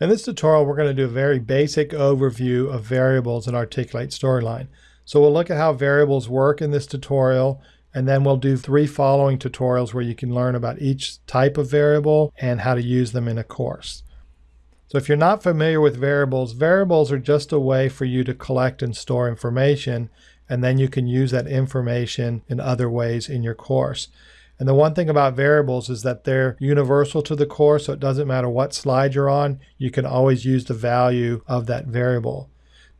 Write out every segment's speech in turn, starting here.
In this tutorial, we're going to do a very basic overview of variables in Articulate Storyline. So we'll look at how variables work in this tutorial, and then we'll do three following tutorials where you can learn about each type of variable and how to use them in a course. So if you're not familiar with variables, variables are just a way for you to collect and store information, and then you can use that information in other ways in your course. And the one thing about variables is that they're universal to the course, so it doesn't matter what slide you're on, you can always use the value of that variable.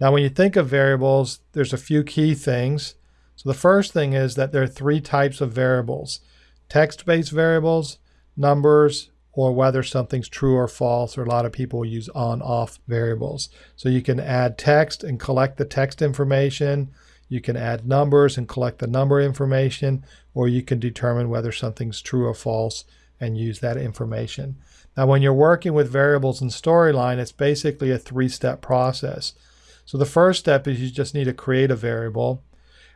Now, when you think of variables, there's a few key things. So the first thing is that there are three types of variables. Text-based variables, numbers, or whether something's true or false, or a lot of people use on-off variables. So you can add text and collect the text information, you can add numbers and collect the number information, or you can determine whether something's true or false and use that information. Now, when you're working with variables in Storyline, it's basically a three-step process. So the first step is you just need to create a variable.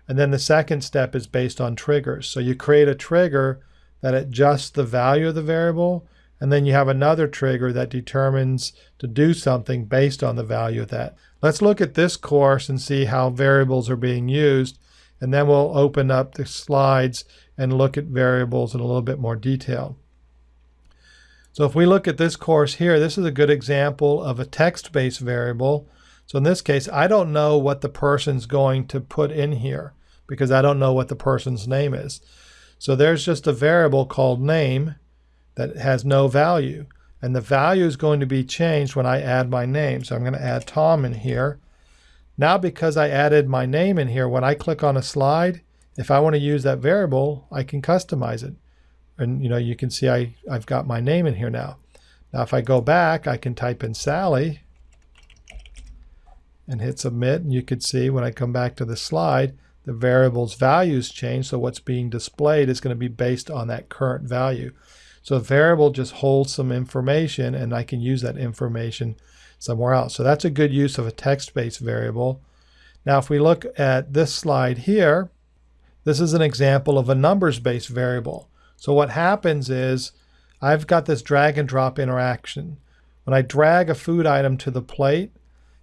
And then the second step is based on triggers. So you create a trigger that adjusts the value of the variable, and then you have another trigger that determines to do something based on the value of that. Let's look at this course and see how variables are being used, and then we'll open up the slides and look at variables in a little bit more detail. So if we look at this course here, this is a good example of a text-based variable. So in this case, I don't know what the person's going to put in here because I don't know what the person's name is. So there's just a variable called name that has no value. And the value is going to be changed when I add my name. So I'm going to add Tom in here. Now because I added my name in here, when I click on a slide, if I want to use that variable, I can customize it. And you know, you can see I, I've got my name in here now. Now if I go back, I can type in Sally and hit submit. And you can see when I come back to the slide, the variable's values change. So what's being displayed is going to be based on that current value. So a variable just holds some information and I can use that information somewhere else. So that's a good use of a text-based variable. Now if we look at this slide here, this is an example of a numbers-based variable. So what happens is I've got this drag and drop interaction. When I drag a food item to the plate,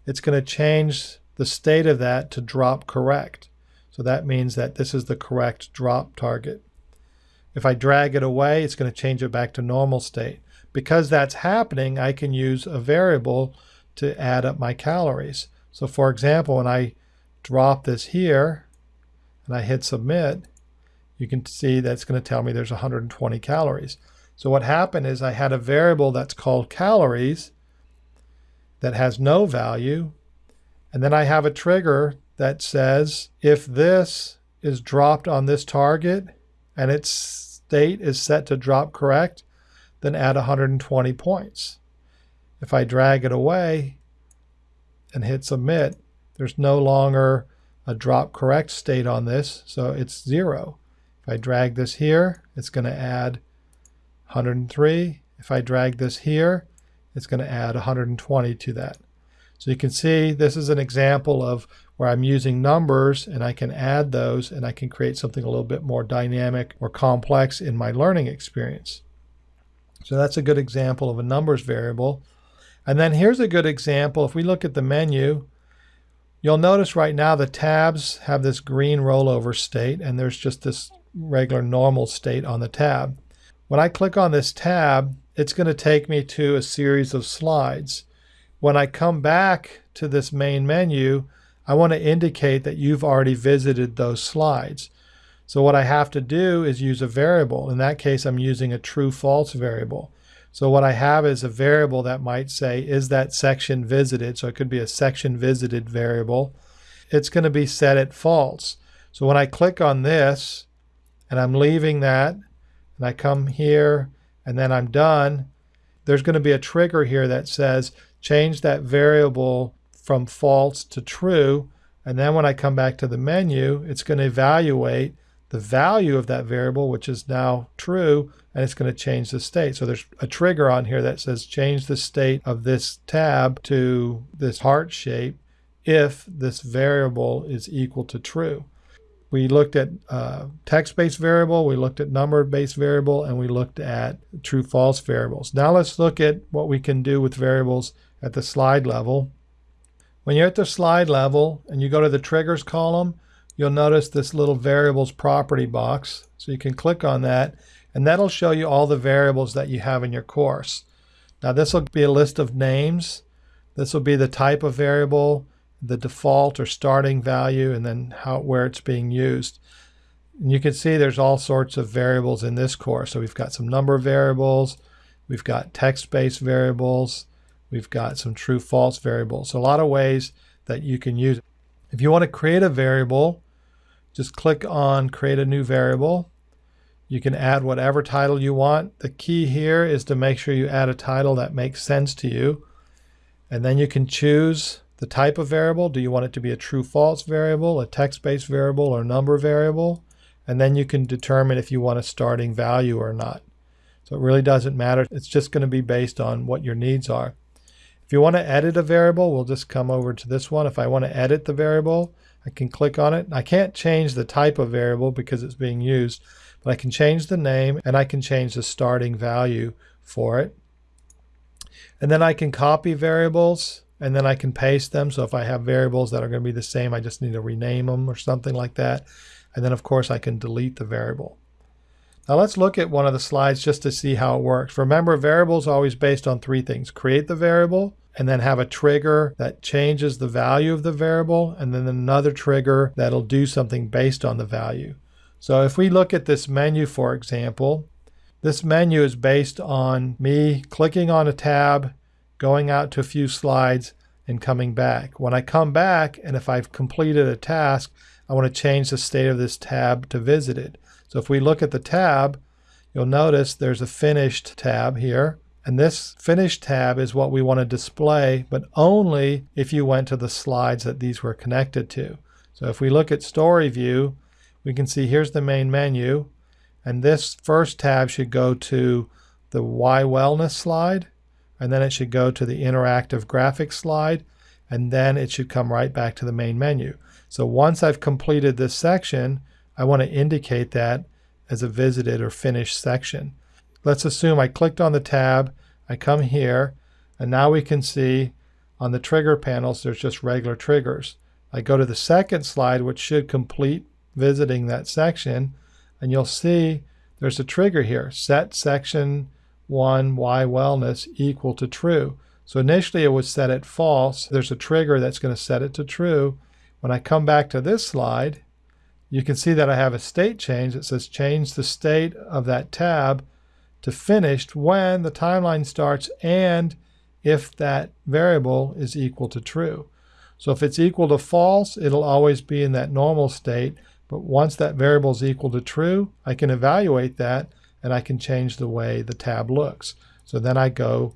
it's going to change the state of that to drop correct. So that means that this is the correct drop target. If I drag it away, it's going to change it back to normal state. Because that's happening, I can use a variable to add up my calories. So for example, when I drop this here and I hit submit, you can see that's going to tell me there's 120 calories. So what happened is I had a variable that's called calories that has no value. And then I have a trigger that says if this is dropped on this target, and its state is set to drop correct, then add 120 points. If I drag it away and hit submit, there's no longer a drop correct state on this, so it's zero. If I drag this here, it's going to add 103. If I drag this here, it's going to add 120 to that. So you can see this is an example of where I'm using numbers and I can add those and I can create something a little bit more dynamic or complex in my learning experience. So that's a good example of a numbers variable. And then here's a good example. If we look at the menu, you'll notice right now the tabs have this green rollover state and there's just this regular normal state on the tab. When I click on this tab, it's going to take me to a series of slides. When I come back to this main menu, I want to indicate that you've already visited those slides. So what I have to do is use a variable. In that case, I'm using a true false variable. So what I have is a variable that might say, is that section visited? So it could be a section visited variable. It's going to be set at false. So when I click on this and I'm leaving that and I come here and then I'm done, there's going to be a trigger here that says change that variable from false to true. And then when I come back to the menu, it's going to evaluate the value of that variable, which is now true, and it's going to change the state. So there's a trigger on here that says change the state of this tab to this heart shape if this variable is equal to true. We looked at uh, text-based variable, we looked at number-based variable, and we looked at true-false variables. Now let's look at what we can do with variables at the slide level. When you're at the slide level and you go to the triggers column, you'll notice this little variables property box. So you can click on that and that'll show you all the variables that you have in your course. Now this will be a list of names. This will be the type of variable, the default or starting value, and then how where it's being used. And you can see there's all sorts of variables in this course. So we've got some number variables, we've got text-based variables, we've got some true false variables. So a lot of ways that you can use. If you want to create a variable, just click on create a new variable. You can add whatever title you want. The key here is to make sure you add a title that makes sense to you. And then you can choose the type of variable. Do you want it to be a true false variable, a text-based variable, or number variable? And then you can determine if you want a starting value or not. So it really doesn't matter. It's just going to be based on what your needs are. If you want to edit a variable, we'll just come over to this one. If I want to edit the variable, I can click on it. I can't change the type of variable because it's being used, but I can change the name and I can change the starting value for it. And then I can copy variables and then I can paste them. So if I have variables that are going to be the same, I just need to rename them or something like that. And then of course I can delete the variable. Now let's look at one of the slides just to see how it works. Remember, variables are always based on three things. Create the variable, and then have a trigger that changes the value of the variable, and then another trigger that'll do something based on the value. So if we look at this menu, for example, this menu is based on me clicking on a tab, going out to a few slides, and coming back. When I come back, and if I've completed a task, I want to change the state of this tab to visited. So if we look at the tab, you'll notice there's a finished tab here. And this finished tab is what we want to display, but only if you went to the slides that these were connected to. So if we look at story view, we can see here's the main menu. And this first tab should go to the Why Wellness slide. And then it should go to the interactive graphics slide. And then it should come right back to the main menu. So once I've completed this section, I want to indicate that as a visited or finished section. Let's assume I clicked on the tab, I come here, and now we can see on the trigger panels there's just regular triggers. I go to the second slide, which should complete visiting that section, and you'll see there's a trigger here, set section 1 why wellness equal to true. So initially it was set at false. There's a trigger that's going to set it to true. When I come back to this slide, you can see that I have a state change that says change the state of that tab to finished when the timeline starts and if that variable is equal to true. So if it's equal to false, it'll always be in that normal state. But once that variable is equal to true, I can evaluate that and I can change the way the tab looks. So then I go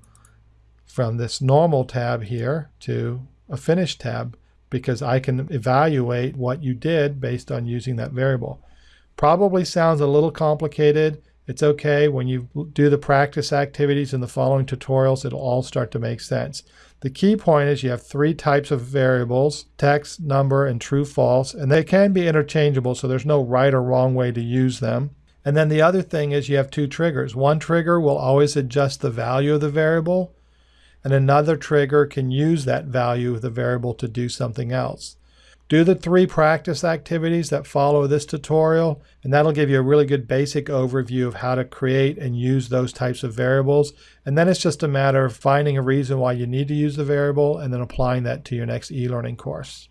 from this normal tab here to a finished tab because I can evaluate what you did based on using that variable. Probably sounds a little complicated. It's okay. When you do the practice activities in the following tutorials, it'll all start to make sense. The key point is you have three types of variables, text, number, and true, false, and they can be interchangeable, so there's no right or wrong way to use them. And then the other thing is you have two triggers. One trigger will always adjust the value of the variable, and another trigger can use that value of the variable to do something else. Do the three practice activities that follow this tutorial, and that'll give you a really good basic overview of how to create and use those types of variables. And then it's just a matter of finding a reason why you need to use the variable and then applying that to your next e-learning course.